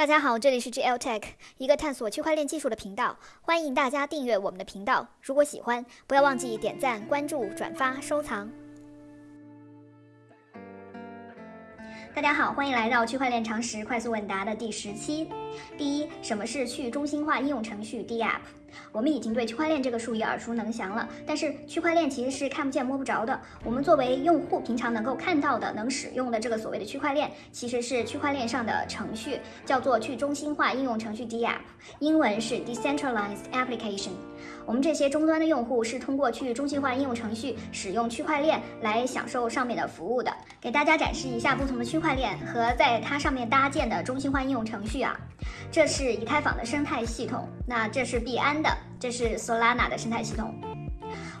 大家好，这里是 GL Tech，一个探索区块链技术的频道。欢迎大家订阅我们的频道。如果喜欢，不要忘记点赞、关注、转发、收藏。大家好，欢迎来到区块链常识快速问答的第十期。第一，什么是去中心化应用程序 DApp？我们已经对区块链这个术语耳熟能详了，但是区块链其实是看不见摸不着的。我们作为用户，平常能够看到的、能使用的这个所谓的区块链，其实是区块链上的程序，叫做去中心化应用程序 DApp，英文是 Decentralized Application。我们这些终端的用户是通过去中心化应用程序使用区块链来享受上面的服务的。给大家展示一下不同的区块链和在它上面搭建的中心化应用程序啊。这是以太坊的生态系统，那这是币安的，这是 Solana 的生态系统。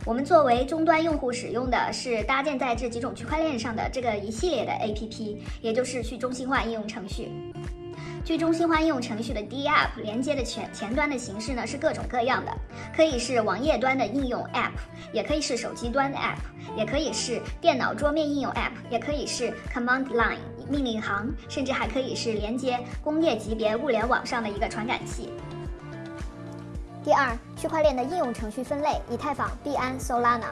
我们作为终端用户使用的是搭建在这几种区块链上的这个一系列的 APP，也就是去中心化应用程序。据中心化应用程序的 DApp 连接的前前端的形式呢是各种各样的，可以是网页端的应用 App，也可以是手机端的 App，也可以是电脑桌面应用 App，也可以是 Command Line 命令行，甚至还可以是连接工业级别物联网上的一个传感器。第二，区块链的应用程序分类：以太坊、币安、Solana。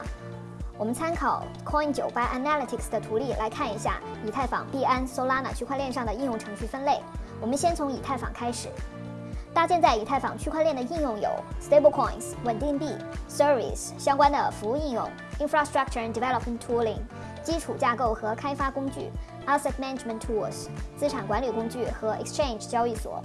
我们参考 Coin 九八 Analytics 的图例来看一下以太坊、币安、Solana 区块链上的应用程序分类。我们先从以太坊开始，搭建在以太坊区块链的应用有 Stablecoins 稳定币、Service 相关的服务应用、Infrastructure and Development Tooling 基础架构和开发工具、Asset Management Tools 资产管理工具和 Exchange 交易所。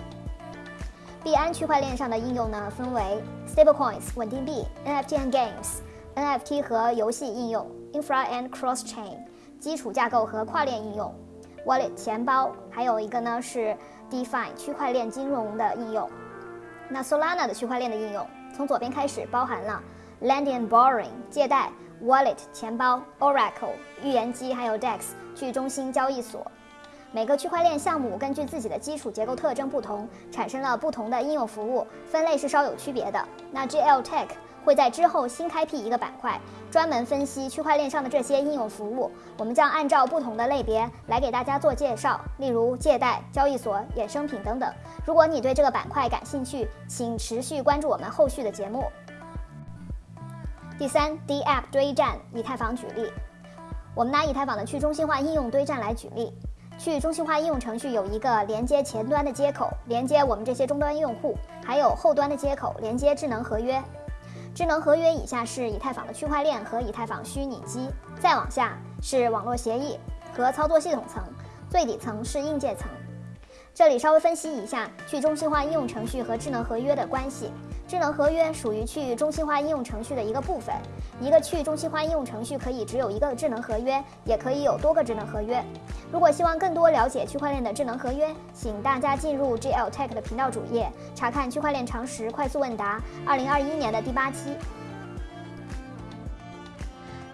币安区块链上的应用呢，分为 Stablecoins 稳定币、NFT and Games NFT 和游戏应用、Infra and Cross Chain 基础架构和跨链应用、Wallet 钱包，还有一个呢是。DeFi 区块链金融的应用，那 Solana 的区块链的应用，从左边开始包含了 Lending and Borrowing 借贷、Wallet 钱包、Oracle 预言机，还有 DEX 去中心交易所。每个区块链项目根据自己的基础结构特征不同，产生了不同的应用服务，分类是稍有区别的。那 GL Tech。会在之后新开辟一个板块，专门分析区块链上的这些应用服务。我们将按照不同的类别来给大家做介绍，例如借贷、交易所、衍生品等等。如果你对这个板块感兴趣，请持续关注我们后续的节目。第三，DApp 堆栈，以太坊举例。我们拿以太坊的去中心化应用堆栈来举例。去中心化应用程序有一个连接前端的接口，连接我们这些终端用户，还有后端的接口连接智能合约。智能合约以下是以太坊的区块链和以太坊虚拟机，再往下是网络协议和操作系统层，最底层是硬件层。这里稍微分析一下去中心化应用程序和智能合约的关系。智能合约属于去中心化应用程序的一个部分。一个去中心化应用程序可以只有一个智能合约，也可以有多个智能合约。如果希望更多了解区块链的智能合约，请大家进入 GL Tech 的频道主页，查看区块链常识快速问答，二零二一年的第八期。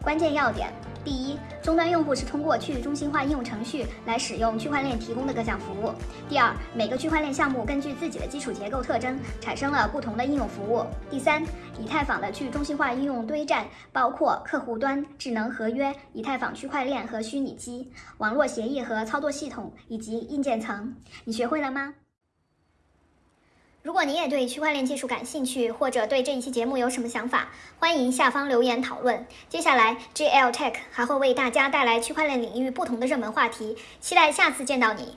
关键要点。第一，终端用户是通过去中心化应用程序来使用区块链提供的各项服务。第二，每个区块链项目根据自己的基础结构特征产生了不同的应用服务。第三，以太坊的去中心化应用堆栈包括客户端、智能合约、以太坊区块链和虚拟机、网络协议和操作系统以及硬件层。你学会了吗？如果你也对区块链技术感兴趣，或者对这一期节目有什么想法，欢迎下方留言讨论。接下来，GL Tech 还会为大家带来区块链领域不同的热门话题，期待下次见到你。